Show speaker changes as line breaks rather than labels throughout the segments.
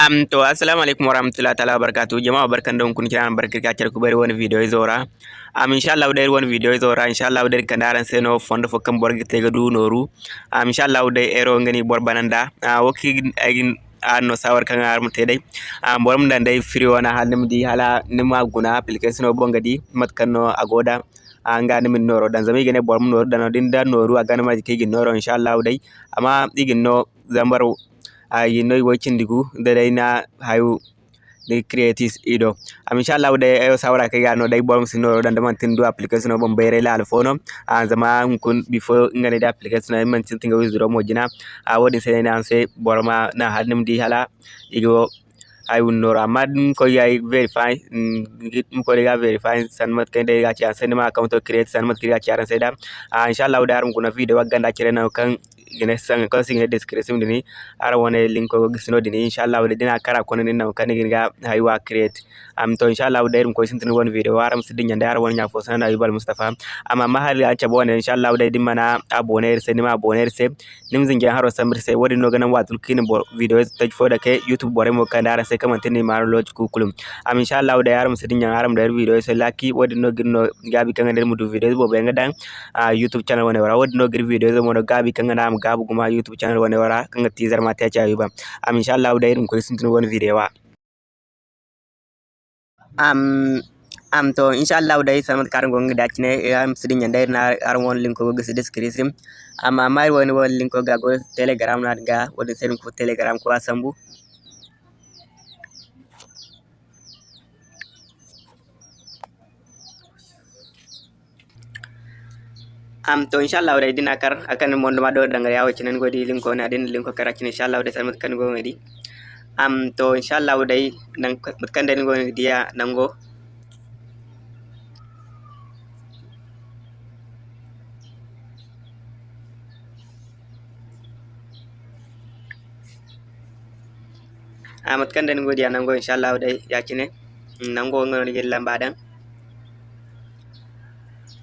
am to assalamu alaikum warahmatullahi ta'ala wabarakatuh. Jama'a barkan kun kira barka ka ku bari wani video zora. Am inshallah dai wani video zora. Inshallah dai kandaran sai no fondo fo kam borgi du noru. Am inshallah dai ero ngani bor bananda. A woki agin no sawar kan ar mute dai am borum dan dai free wana halim di hala nima guna application o bonga di mat agoda. Anga ni min noro. Dan zami gene borum noro dan din dan noru aga na ma noro inshallah dai amma igin no uh, you know watching the goo the day na how they create is ido. Am insha Allah da ayo sawara kai ga no dai bom sino dan da man tin do application bom bayre la alfono a zama kun before ngane da application na man tin tinga wizuro mo jina. A wodi sai na sai borma na hadnim di hala igo I will know Amadun Koya verify mm, Mkolega verify Sanmat Kende Gacha Cinema account to create Sanmat Kriya Charan Seda. Inshallah, Udarum Kuna video Ganda Chirena Kang gine sang ko singe description dini ara wone link ko gisno dini inshallah wala dina kara kono ni naw kan ga haywa create. Am to inshallah irum ko sintin won video waram sidin nyande ara won nyafo sana ayubal mustafa amma mahali an cabo ne inshallah da dimana abonner se nima abonner se nim zinge haro samir se wodi no ganan watul kin video taj fo da ke youtube bore mo kan dara se kamantini maro loj kukulum am inshallah da yaram sidin nyang aram da video se laki wodi no ginno gabi kan der mudu video bo be ngadan youtube channel wone wara wodi no gir video mo gabi kan ngana moggaa bugumaa yuutuub chaanal waraa kan gatti zarmaatti ajaa'iba. Am inshallah udai dum kuri sintin wani videowa. Am am to inshallah udai sanmat karan gonga dachine am sidin yandai na aran wani linko goga sidis kirisim. Am amai wani wani linko ga go telegram na ga wani sedin ko telegram ko asambu. Am to inshallah dai dina kar akan mondo ma do danga yawo cinan godi link ko na din link ko kara cin inshallah dai sanmat kan go ngadi am to inshallah dai nan kan dai go dia nango amat kan dan godiya nango inshallah dai yakine nango ngoni gel lambadan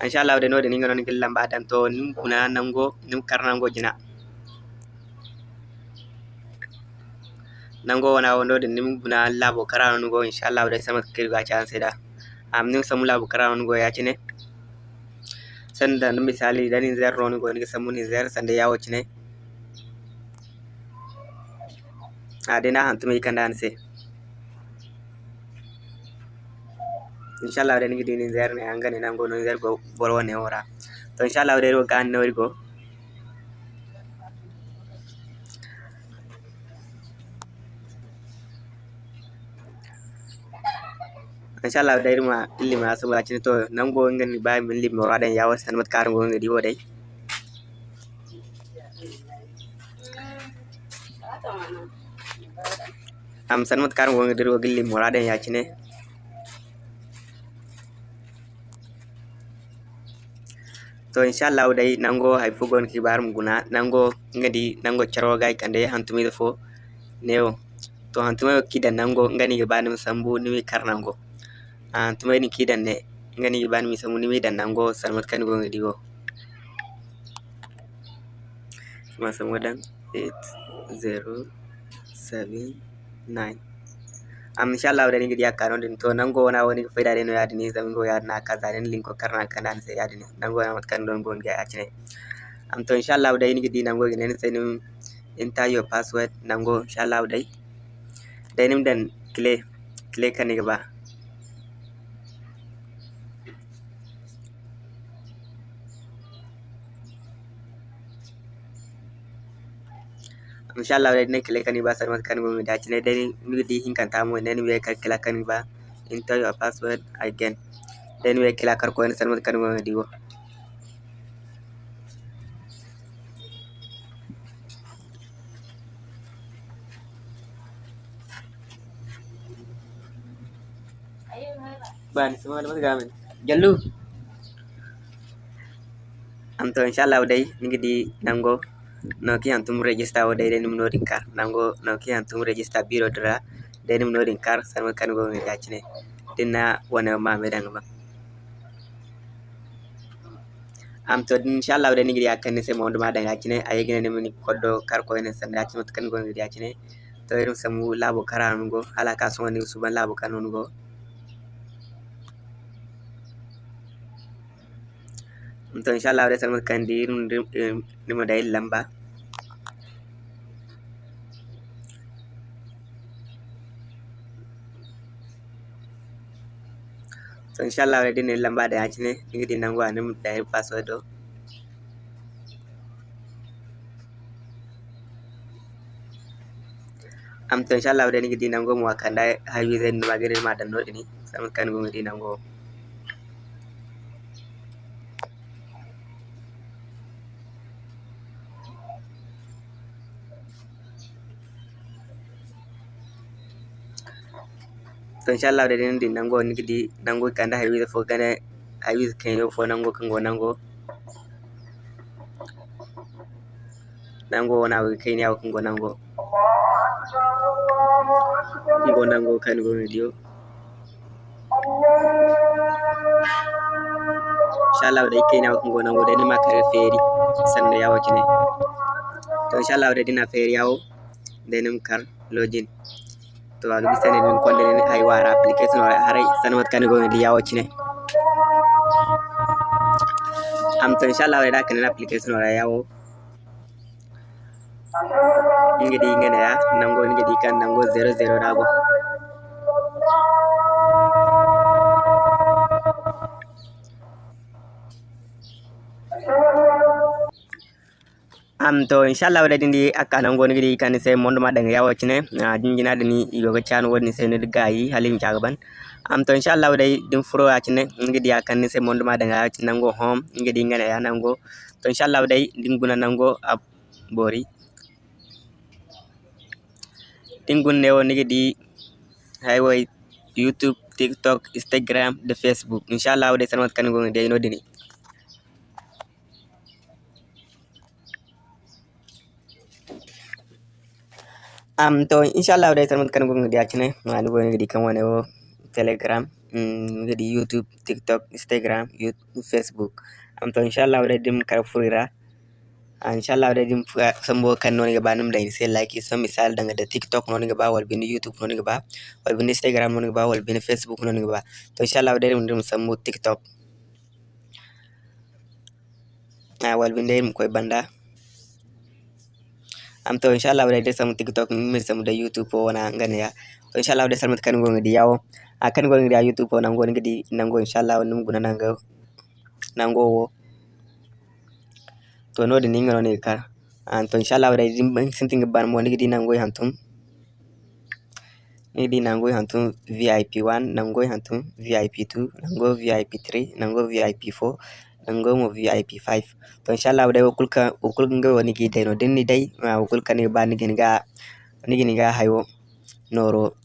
inshallah de nodi ningo non gilla gillam mbaɗan to nim kuna nango nim karna ngo jina nango wana wondo de nim buna guna karano ngo inshallah de samat kir ga chan seda am nim samu labo karano ngo ya chine sanda no misali dani zer ngo ni samu samuni zer sanda yawocine adena hantume kandan se inshallah den gidi ni zer ne angane nango no zer go bol wone ora. To inshallah de ro kan no go inshallah de ma illi ma asu ma to nango ngani bay min limmo adan yawa san mat kar ngo ngadi wodai am sanmat kar ngo ngadi ro gilli mo adan yakine to inshallah dai nango hay fugon kibar muguna nango ngadi nango charo gay kande hantumi fo neo to hantuma kidan nango ngani ga banim sambu nimi karnango hantuma ni kidan ne ngani ga banim sambu nimi dan nango salmat kan go ngadi go. Ma sambu dan 8079 um, inshallah wadani gidi ya kano din to nango wana woni faida deno ya dini zamingo ya na kaza den linko karna kana se ya dini nango na matkan don gon ga achine. Am to inshallah wadani gidi nango gine ne tsenim enter your password nango inshallah wadai denim dan kle kle kaniga ba inshallah dai ne kile kani ba sarmat kan gomi da cine dai mi di hin kan tamo ne ni ka kila kani ba enter your password again. Then we kila kar ko ne sarmat kan gomi di go ban semua dapat gamen jallu am to inshallah dai ni di nango no ki antum register o dai nim nodin kar nango no ki antum register biro dra dai nim nodin kar sarma kan go ngi gacine dinna wana ma me danga ba am to inshallah dai ngi yakkan se mo nduma danga gacine ay gine nim ni koddo kar ko ene sanda gacine kan go ngi gacine to irin samu labo karanu go hala ka so ni suban labo kanunu go to inshallah dai san kan di ni mo dai lamba. So inshallah dai ni lamba da ne ni di nango anim dai password do. Am to inshallah ni di nango mo kanda hawi zen magere ma dan no ni sama kan di nango to inshallah da din nango ni gidi nango kanda hawi fo gane hawi kenyo fo nango kango nango nango wana wi kenya kango nango kango nango kan go video inshallah da kenya kango nango da ni makare feri sanda yawo kine to inshallah da dina feri yawo da nim kar login Tuwaatu bisa nini kolleen haywara application wara harai sanumatti kan goone liyyaa wajjine. Amto inshallah wara kanin application wara yawo. Ngedi ngene ya nango ngedi kan nango zero zero dago. Am to inshallah wadda dindi akka nan goni gidi kan sai mondo ma danga yawo cine a jinjina da ni yoga chan woni sai ni gayi halim jagaban am to inshallah wadda din furo a cine ngidi akan ni mondo ma danga yawo cine nango hom ngidi ngana ya nango to inshallah wadda din guna nango a bori din gunne wo ngidi highway youtube tiktok instagram da facebook. Inshallah wadda sanwat kan go ngidi no dini Um, to ኢንሻአላህ ወደ ተመት ቀን እንግዲያችን አድጎ እንግዲህ ከሆነ ቴሌግራም እንግዲህ ዩቱብ ቲክቶክ ኢንስታግራም ፌስቡክ አምቶ ኢንሻአላህ ወደ ድም ከረፉሪራ inshallah da mm, um, dim ah, sambo kan noni gaba num da sai like so misal daga da tiktok noni gaba wal bin youtube noni gaba wal bin instagram noni gaba wal bin facebook noni gaba. To inshallah da dim dim sambo tiktok. Ah wal bin da dim koy banda. Am to inshallah wadai dai samu tiktok min samu da youtube wana ngane ya. Inshallah wadai samu kan gonga di yawo a kan gonga di youtube wana gonga di nango inshallah num guna nanga nango wo to no din ngano ne ka. An to inshallah wadai dim sintin ban mo ni di nango hantum. Ni di nango hantum vip 1 nango hantum vip 2 nango vip 3 nango vip 4 nango mo vip 5 to inshallah dai kulka kulka nga woni gi dai no denni dai ma kulka ni ba ni gini ga ni gini ga hayo noro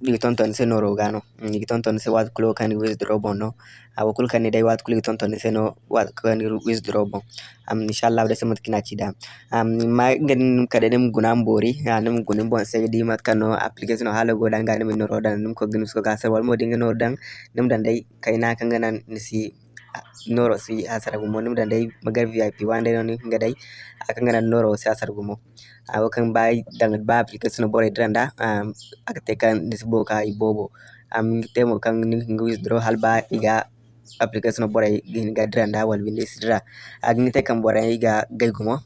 ɗigi ton ton se noro gano ɗigi ton ton se wat kulo kan withdraw bon no. A wo kulka ni dai wat kulo ton ton se no wat kan withdraw bon. Am inshallah dai samat kina cida am ma ngani kada nem gunam bori ya nem gunim bon se di mat kano application hala go dan ga nem noro dan nem ko gnim ko ga sa wal mo dinga noro dan nem dan dai kaina kan ganan nisi noro si asar gumo nim da dai magar vip wande no nga dai akan ngana noro si asar gumo awo kan bai dang ba application bore dranda um akate kan disbo ka ibobo. Am temo kan ni ngi withdraw hal ba iga application bore gin ga dranda wal binde sidra agni te kan bore iga gay gumo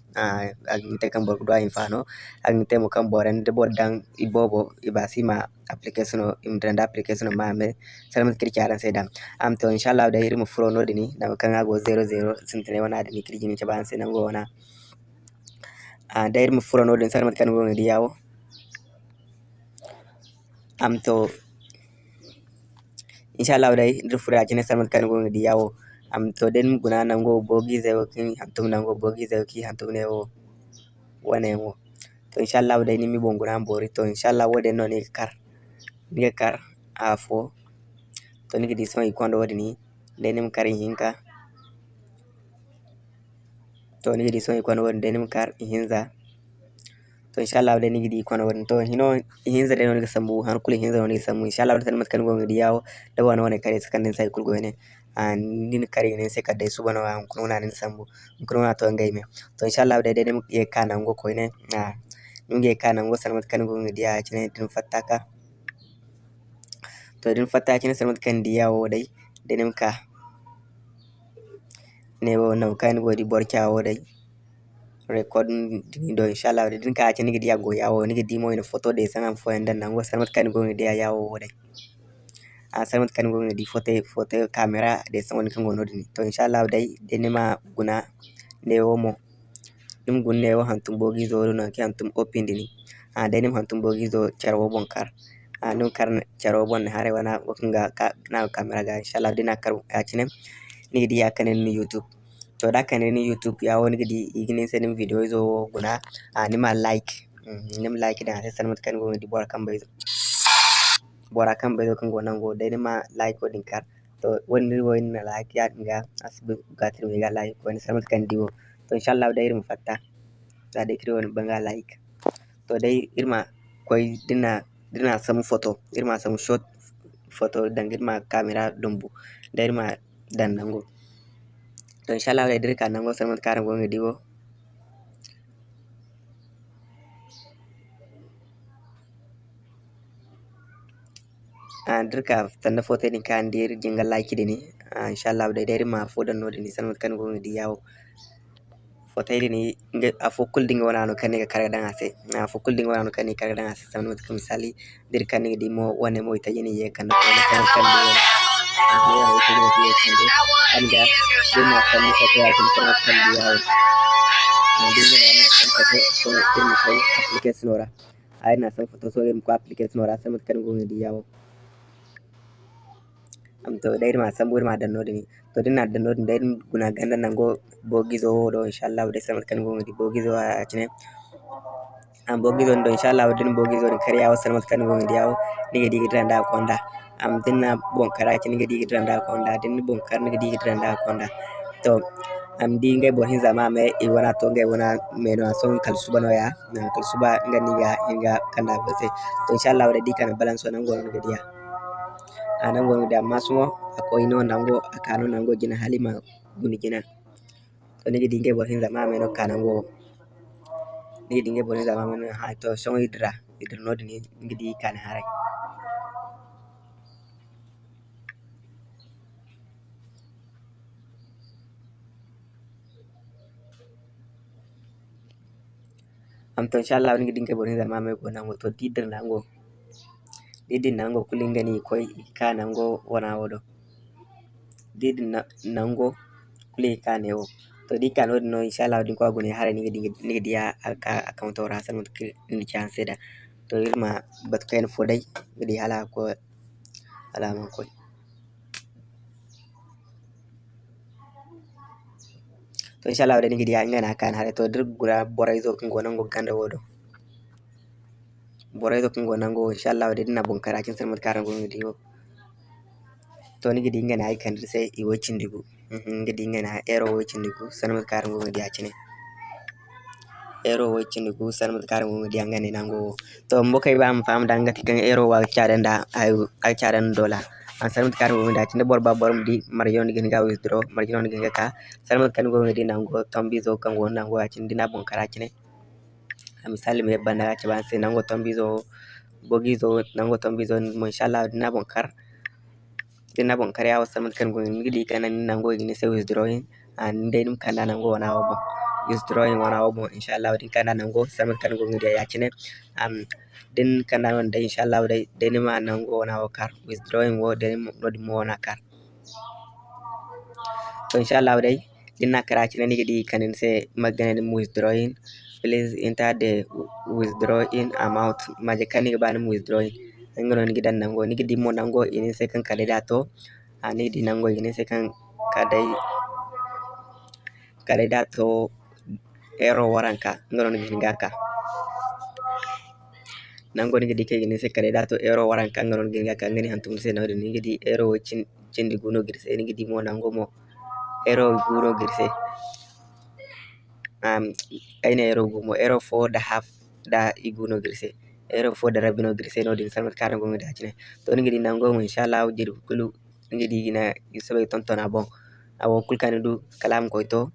agni te kan bore do infano agni temo kan bore de bor dang ibobo ibasima application im dranda application ma me salamat kiri kyaran sai dan am to inshallah da iri mu furo no dini da kan ago 00 sintene wana da ni kiri gini ban sai nan go wana. Da iri mu furo no din salamat kan go ngidi yawo. Am to inshallah dai dir furo ajine salamat kan go ngidi yawo am to den guna nan go bogi zai kin hantum nan go bogi zai ki hantum ne wo wane wo. To inshallah dai ni mi bonguna bori to inshallah wode no ni kar ni kar a fo. To nigi di son ikondo wadi ni denim kar hinka. To nigi di son ikondo wadi denim kar hinza to inshallah wadde ni gidi kono wadani to hino hinza de non ga sambu han kule hinza non ga sambu inshallah wadani tan maskan go ngidi yawo da wana wana kare sakan din sai kulgo ne an din kare ne sai kadai su bana an kuno na nin sambu kuno na to ngai me. To inshallah wadde de mu ye kana ngo ko ne na nunge kana ngo san maskan go ngidi ya cine din fataka to din fataka cine san maskan di yawo dai denim ka ne bo nau kan go di borkawo dai. recording ɗo inchallah ɗe ɗin kayace ni gidi yago yawo ni gidi mo ene photo ɗe sangan fo en dan nango sarmat kani go ɗe yawo oh, wore a ah, sarmat kani go ɗi photo photo camera ɗe sangon kango nodini to inchallah dai ɗe nema guna nde womo ɗum gunne o hantum bogi zo ɗo nanki hantum oppindini a ah, dai nem hantum bogi zo carwo bon kar. Ah, a ɗum kar carwo bon hare wana wakkinga na camera ga inchallah ɗe na kar yacinem ni gidi yakkanen ni youtube. To da kane ni youtube yawo nigidi iginin senim video zo guna a nima like nim like da sai sanmat kan go di bora kan bayzo bora kan bayzo kan go nango dai nima like ko din kar to woni woni like ya dinga asbu gatir mi ga like ko ni sanmat kan diwo to inshallah dai irin fatta za da kiri wani banga like to dai irma koi dina dina samu photo irma samu shot photo dan irma kamera dumbu da irma dan nango to inshallah dai dirka nango sarmat karan gonga diwo a dirka tanda photo din kan dir jinga like dini inshallah dai dai irma fodan no dini sarmat kan gonga di yawo fotayde ni a fokkul dinga wonano kani ga karga dan ase a fokkul dinga wonano kani karga dan ase samno ko misali dir kani di mo wane mo itayini ye kan ko na kan दिया है इसी में भी एक बन गया दिन मौसम में सके आइटम पर ऑप्शन दिया है दिन में आयरन आइटम फ़ोटो तो गेम को एप्लीकेशन हो रहा आयरन आइटम फ़ोटो तो गेम को एप्लीकेशन हो रहा समझ कर घूम दिया वो am to ɗayri ma samɓure ma dannode ni to ɗen a dannode ɗayri guna ganda nango bogizo ɗo inchallahu de samat kan gomodi bogizo acine an bogizo ɗo inchallahu den bogizo ɗen kadi yawo salmat kan gomodi yawo ɗigue ɗigue ɗiranda ko anda am dinna bon kara cine di gidanda konda din bon kar ni di gidanda konda. To am di ngay bo hin zama me i wana to ngay wana me no son kal suba no ya na kal suba ngani ga inga kanda base to inshallah da di kana balance nan go ngadi ya anan gonga da masumo ako ino nango akano nango jina halima guni jina. To nigi dinge bo hin zama meno kanango nigi dinge bo hin zama meno ha to songo idra idra no dini nigi di kan harai amto inshallah woni gidin ke boni dar mame go nango to didir nango didin nango kulingani koy ka nango wona woɗo didin nango kule kane o to ɗi kan waɗi no inchallah waɗin ko agone hara niga diya account o rasan ni can seeɗa to irma batu kayen foday gadi hala ko alaman koy to inshallah wadani gidi ya ngana kan hare to dir gura boray zo kan gonan go ganda wodo. Boray zo kan gonan go inshallah wadani na bon karakin san mut karan go ngidi wo. To ni gidi ngana ay kan sai i wocin digu gidi ngana ero wocin digu san mut karan go ngidi acine ero wocin digu san mut karan go ngidi ngane nango to mbokay ba am fam dangati kan ero wa chaden da ay dola ಸಣ್ಣ ಕಾರ್ಮಿಕ ಆಚಿನ ಬೋರ್ ಬಾ ಬೋರ್ ಮುಡಿ ಮರಜೋನ್ ಗಿನ್ಗ ವಿಸ್ದ್ರೋ ಮರಜೋನ್ ಗಿನ್ಗ ಕಾ ಸಣ್ಣ ಕಾರ್ಮಿಕ ಡಿ ನಂಗೋ ತಂಬಿಜೋ ಕಂಗೋ ನಂಗೋ ಆಚಿನ ಡಿ ನಾ ಬೊಂ ಕರಾಚಿನೆ misali me banda gace ban sai nango tambizo bogizo nango tambizo mo inshallah dina bonkar dina bonkar ya wasa mun kan gon gidi kanan nango gini sai withdrawing and dai dum kan nango wana ba bon withdrawing wana wa bon inshallah din kan nango sanmat kan go ngidi ya cine am din kana wanda inshallah dai dai ma nango wana wa kar. Withdrawing wo dai no di mo wana kar. To inshallah dai dinna kara cine ni gidi kanin sai magana din withdrawing please enter the withdrawing amount maje kani ba ni withdrawing ngono ni gidan nango ni gidi mo nango ini sai kan kale da to ani di nango ini sai kan kadai kale da to ero waranka ngaka nango ni gidi kege ni sai kale da to ero waranka ngono ni gidi ngaka ngani hantum sai nawde ni gidi ero cin cindi guno girse ni gidi mo nango mo ero guno girse um ayna ero gumo ero fo da half da iguno girse ero fo da rabino girse no din salmat karan gonga da cine to ni gidi nango mo inshallah jiri kulu ni gidi gina isabe tonton abon abo kulkani du kalam ko to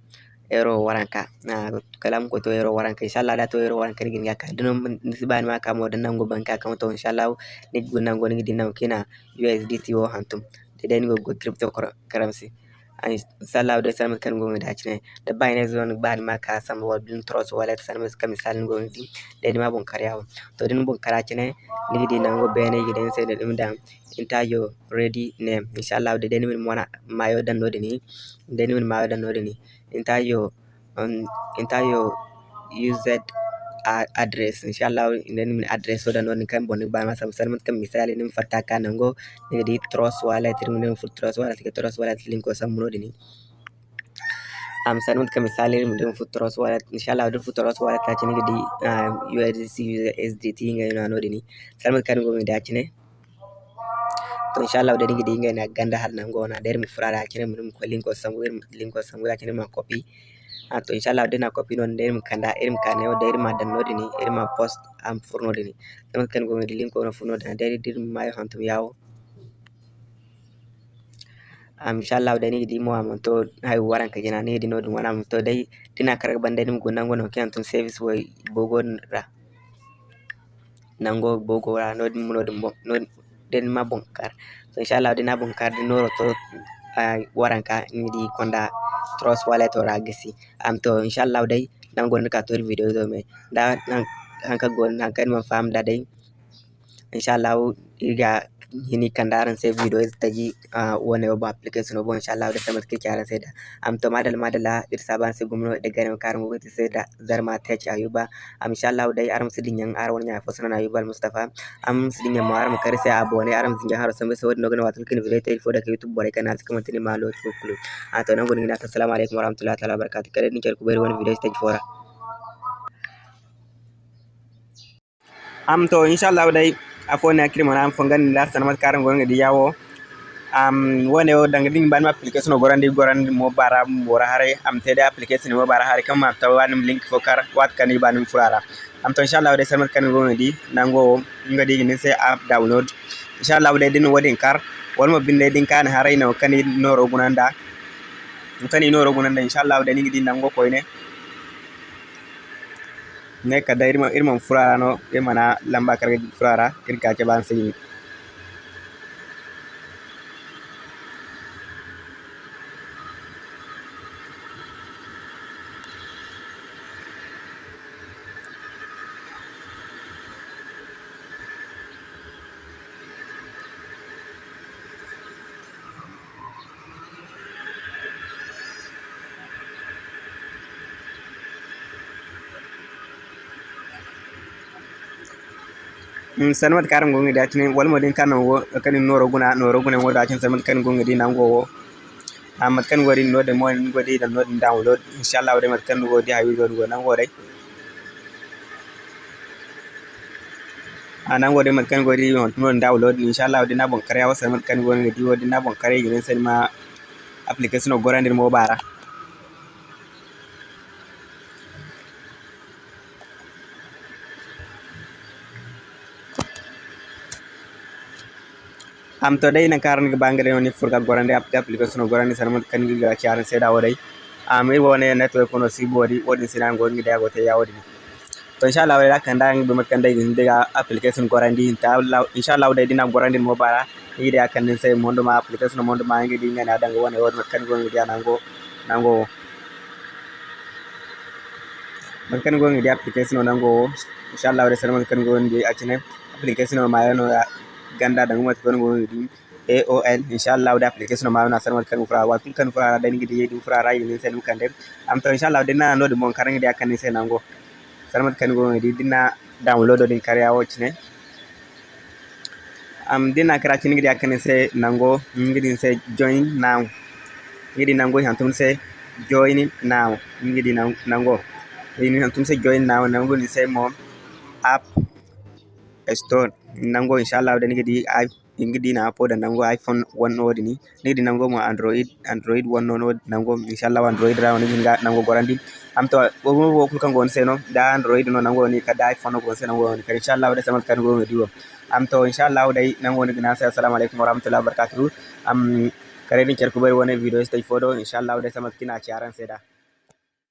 ero waranka. Na kalam ko to ero waranka. Inshallah da to ero waranka ni ginga ka. Dino nisban ma ka mo dan nango banka ka to inshallah ni gun nango ni dinam kina USDT wo hantum. De den go go crypto currency. Ay inshallah da san kan go da cine da Binance zone ban ma ka sam wa bin trust wallet san mas kam misal go di de ma bon karyawo to din bon kara cine ni di nango bene giden sai da dum dan inta yo ready name inshallah de den min mona mayo dan no ni. Den min mayo dan no ni entire um, entire UZ address inshallah inen min address so dan kan bon ba ma sam san kan misali nim fatta kanango ni di trust wallet nim fu trust wallet ke trust wallet link ko sam no dini am san kan misali nim dim fu trust wallet inshallah dim fu trust wallet ta cini di USDC USDT ngai no dini san kan go mi da to inshallah da dingi dinga na ganda hal nan gona der mi furara kene mi ko linko sangu linko sangu ya kene ma copy a to inshallah dina copy non der mi kanda irim kane o der ma dan nodi ni irim ma post am furno dini dan kan go mi linko no furno dan der dir ma yo hantum yawo am inshallah da ni di mo am to hay waran ka jina ni di no dum wana to dai dina karga bande nim go nango no kan tun service wo bogo ra. Nango bogo ra. No dum no dum den ma bonkar so inshallah dina bonkar di noro to uh, waranka di konda trust wallet ora gisi am to inshallah dai nan gon ka tor video do me. Da nan hanka gon kan man fam da dai. Inshallah iga ಹಿನಿಕಂಡ ಆರನ್ save videos ತೆಗಿ ಓನ್ ಒಬ್ಬ application ಒಬ್ಬ ಇನ್ಶಾಲ್ಲ ಅವ್ರ ಸಮತ್ ಕಿರ್ki aran sai da. Am to madal madala ir saban su gumno da garin karin wuti sai da zarma ta ayuba. Am insha Allah dai aram su dinyan ar wani yafa sunan ayuba mustafa am su dinyan ma aram kar sai abu ne aram dinyan malo to a to nan gurin ina alaikum video to afone akiri mana am fongan la sanama karam gonga di yawo. Am wone o danga ding ban application gorandi gorandi mo bara wora hare am tede application mo bara hare kam ta wanim link fo kar wat kan ban furara am to inshallah de sanama kan gonga di nango ngadi ni se app download. Inshallah de din wodin kar wal mo binde din kan hare no kan noro gunanda. Kan noro gunanda inshallah de ni di nango koyne ne ka da irma irman irmana lamba kare furara irka keɓan signi sanmat karam gongi da tini wal modin kan wo kan noro guna noro guna wo da tin sanmat kan gongi di nango wo. Amat kan wari no de mo ngo di dan no download inshallah de mat kan go di hawi go go nango dai anan go de mat kan go di no download inshallah de na bon kare wa sanmat kan gongi di wo di na bon kare sen ma application go randir mo bara am to dai nan karan bangare woni furga gorande app application gorande sanama kan ga charan seda wadai am e wone network kono sibodi wodi sinan go ngi dago te yawdi to inshallah wala kan dang be makkan dai ngi daga application gorande ta inshallah dai dina gorande mo bara yi da kan sai mondo ma application mondo ma ngi dinga na danga wone wodi makkan go ngi nango nango makkan go ngi application nango inshallah wala sanama kan go ngi acine application ma yano ganda da ngumati kono go di AOL inshallah da application ma na sanwal kan fura wa kun kan fura da ngi di di fura ra yin sen kan dem. Am to inshallah dina no de mon karangi da kan sen nango sanwal kan go di dina download din kariya watch ne am dina kara chin ngi da kan se nango ngi din se join now. Ngi di nango hantum se join now. Ngi di nango ini hantum se join now nango ni se mo app store nango inchallah wɗa nigi ɗi ngiɗi na appoda nango iphone wonno wodi ni. Nigi ɗi nango mo android android wonno no nango inchallah android ra nigi hinga nango gorandi am to ɓogo kul kango woni seno da android no nango woni kada iphone o gon se nango woni kadi inchallah wɗa samal kango woni ɗiwo am to inchallah wɗay nango woni gina sa assalamu aleykum warahmatullahi wabarakatuhu am kare ɗin cerkubari woni vidéo so tawi fo ɗo inchallah wɗa samal kina caran seeɗa